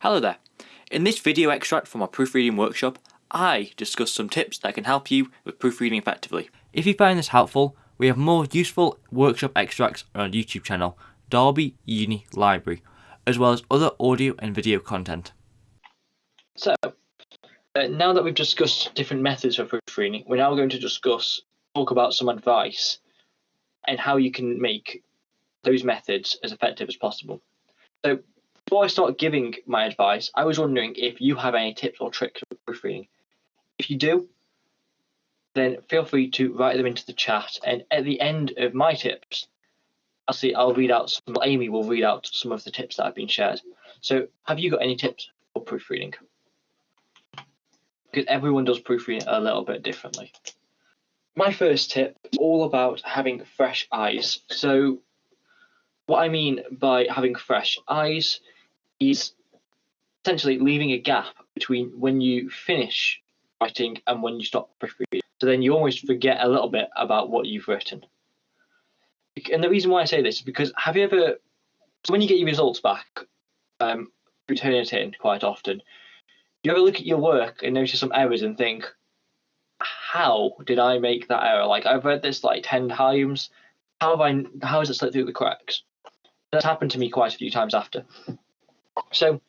Hello there. In this video extract from our proofreading workshop, I discuss some tips that can help you with proofreading effectively. If you find this helpful, we have more useful workshop extracts on our YouTube channel, Derby Uni Library, as well as other audio and video content. So, uh, now that we've discussed different methods for proofreading, we're now going to discuss, talk about some advice and how you can make those methods as effective as possible. So before I start giving my advice, I was wondering if you have any tips or tricks for proofreading. If you do, then feel free to write them into the chat. And at the end of my tips, I'll see I'll read out some Amy will read out some of the tips that have been shared. So have you got any tips for proofreading? Because everyone does proofreading a little bit differently. My first tip is all about having fresh eyes. So what I mean by having fresh eyes is essentially leaving a gap between when you finish writing and when you stop proofreading. So then you almost forget a little bit about what you've written. And the reason why I say this is because have you ever, so when you get your results back, um, it in quite often, you ever look at your work and notice some errors and think, how did I make that error? Like I've read this like 10 times. How have I, how has it slipped through the cracks? That's happened to me quite a few times after. So,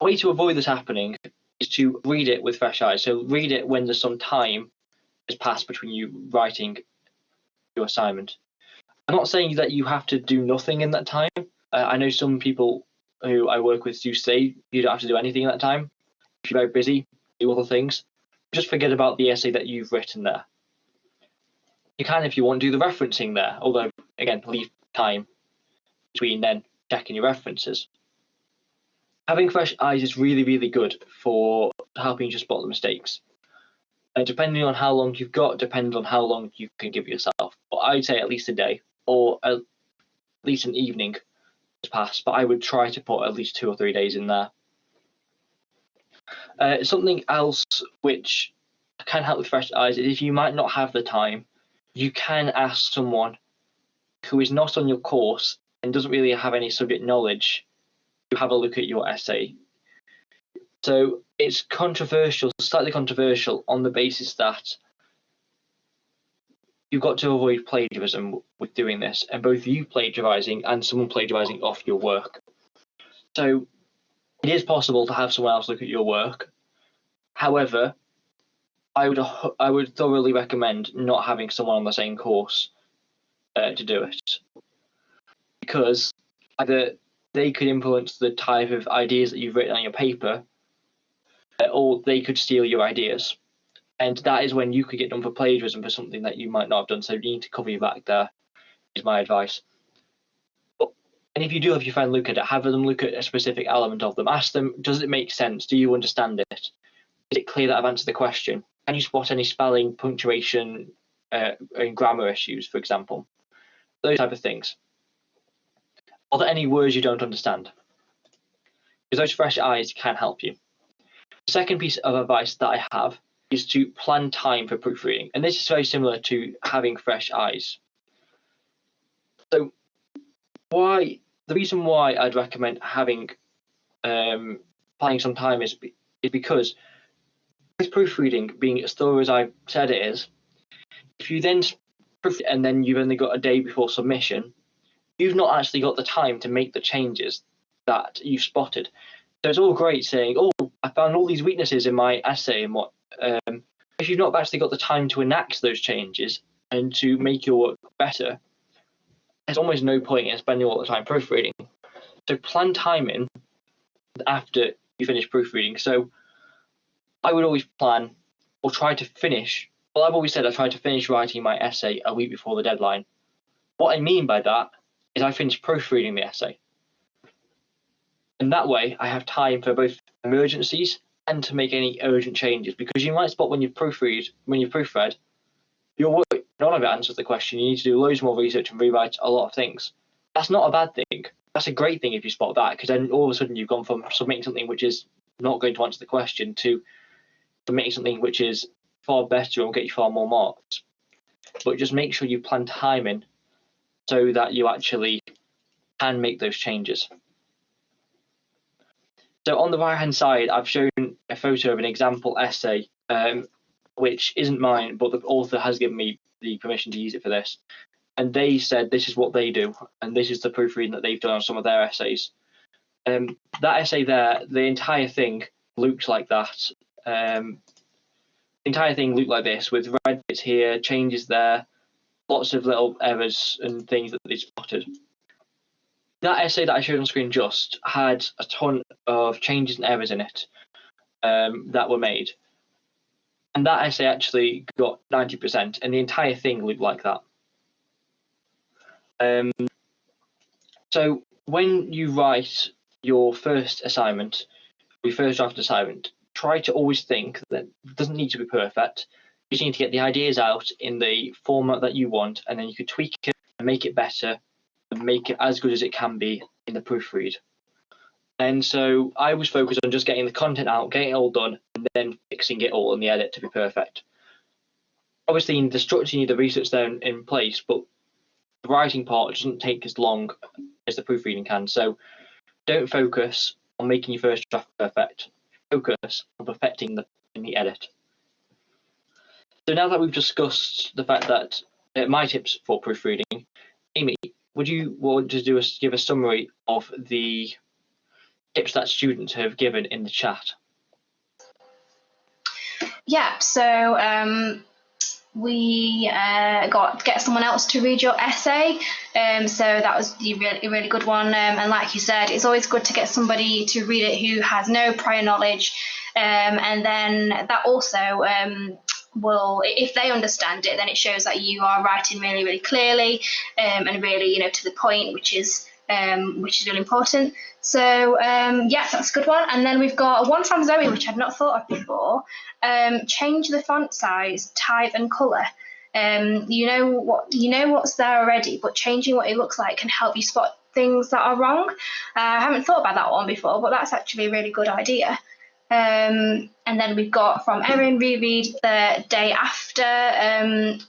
a way to avoid this happening is to read it with fresh eyes. So, read it when there's some time has passed between you writing your assignment. I'm not saying that you have to do nothing in that time. Uh, I know some people who I work with do say you don't have to do anything in that time. If you're very busy, do other things. Just forget about the essay that you've written there. You can, if you want, do the referencing there, although, again, leave time between then checking your references having fresh eyes is really, really good for helping you spot the mistakes. Uh, depending on how long you've got, depends on how long you can give yourself. But I'd say at least a day or at least an evening to pass. But I would try to put at least two or three days in there. Uh, something else which can help with fresh eyes is if you might not have the time, you can ask someone who is not on your course and doesn't really have any subject knowledge have a look at your essay. So it's controversial, slightly controversial on the basis that you've got to avoid plagiarism with doing this, and both you plagiarizing and someone plagiarizing off your work. So it is possible to have someone else look at your work. However, I would I would thoroughly recommend not having someone on the same course uh, to do it because either they could influence the type of ideas that you've written on your paper, or they could steal your ideas. And that is when you could get done for plagiarism for something that you might not have done. So you need to cover your back there, is my advice. and if you do have your friend look at it, have them look at a specific element of them. Ask them, does it make sense? Do you understand it? Is it clear that I've answered the question? Can you spot any spelling, punctuation, uh, and grammar issues, for example? Those type of things. Are there any words you don't understand? Because those fresh eyes can help you. The second piece of advice that I have is to plan time for proofreading. And this is very similar to having fresh eyes. So why the reason why I'd recommend having um, planning some time is, is because with proofreading being as thorough as I've said it is, if you then proof and then you've only got a day before submission, you've not actually got the time to make the changes that you've spotted. So it's all great saying, "Oh, I found all these weaknesses in my essay," and what um, if you've not actually got the time to enact those changes and to make your work better? There's almost no point in spending all the time proofreading. So plan time in after you finish proofreading. So I would always plan or try to finish. Well, I've always said I try to finish writing my essay a week before the deadline. What I mean by that is I finish proofreading the essay. And that way I have time for both emergencies and to make any urgent changes because you might spot when you've proofread when you've proofread your work none of it answers the question. You need to do loads more research and rewrite a lot of things. That's not a bad thing. That's a great thing if you spot that because then all of a sudden you've gone from submitting something which is not going to answer the question to submitting something which is far better and will get you far more marks. But just make sure you plan time in so that you actually can make those changes. So on the right hand side, I've shown a photo of an example essay, um, which isn't mine, but the author has given me the permission to use it for this. And they said this is what they do, and this is the proofreading that they've done on some of their essays. Um, that essay there, the entire thing looked like that. Um, the entire thing looked like this, with red bits here, changes there, lots of little errors and things that they spotted. That essay that I showed on screen just had a ton of changes and errors in it um, that were made. And that essay actually got 90%, and the entire thing looked like that. Um, so when you write your first assignment, your first draft assignment, try to always think that it doesn't need to be perfect. You need to get the ideas out in the format that you want, and then you can tweak it and make it better and make it as good as it can be in the proofread. And so I was focused on just getting the content out, getting it all done, and then fixing it all in the edit to be perfect. Obviously, in the structure, you need the research there in, in place, but the writing part doesn't take as long as the proofreading can. So don't focus on making your first draft perfect. Focus on perfecting the in the edit. So now that we've discussed the fact that uh, my tips for proofreading, Amy, would you want to do a, give a summary of the tips that students have given in the chat? Yeah, so um, we uh, got get someone else to read your essay. Um, so that was a really, really good one. Um, and like you said, it's always good to get somebody to read it who has no prior knowledge. Um, and then that also um, will, if they understand it, then it shows that you are writing really, really clearly um, and really, you know, to the point, which is um, which is really important. So um, yeah, that's a good one. And then we've got one from Zoe, which I've not thought of before. Um, change the font size, type, and color. Um, you know what you know what's there already, but changing what it looks like can help you spot things that are wrong. Uh, I haven't thought about that one before, but that's actually a really good idea. Um, and then we've got from Erin reread the day after. Um,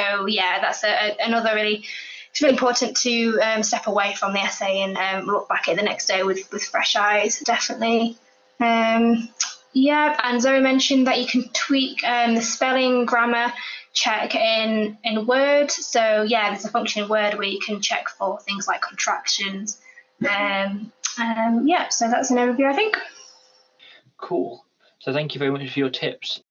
so yeah, that's a, a, another really it's really important to um, step away from the essay and um, look back at it the next day with, with fresh eyes, definitely. Um, yeah, and Zoe mentioned that you can tweak um, the spelling, grammar check in, in Word. So yeah, there's a function in Word where you can check for things like contractions. Um, um, yeah, so that's an overview, I think. Cool. So thank you very much for your tips.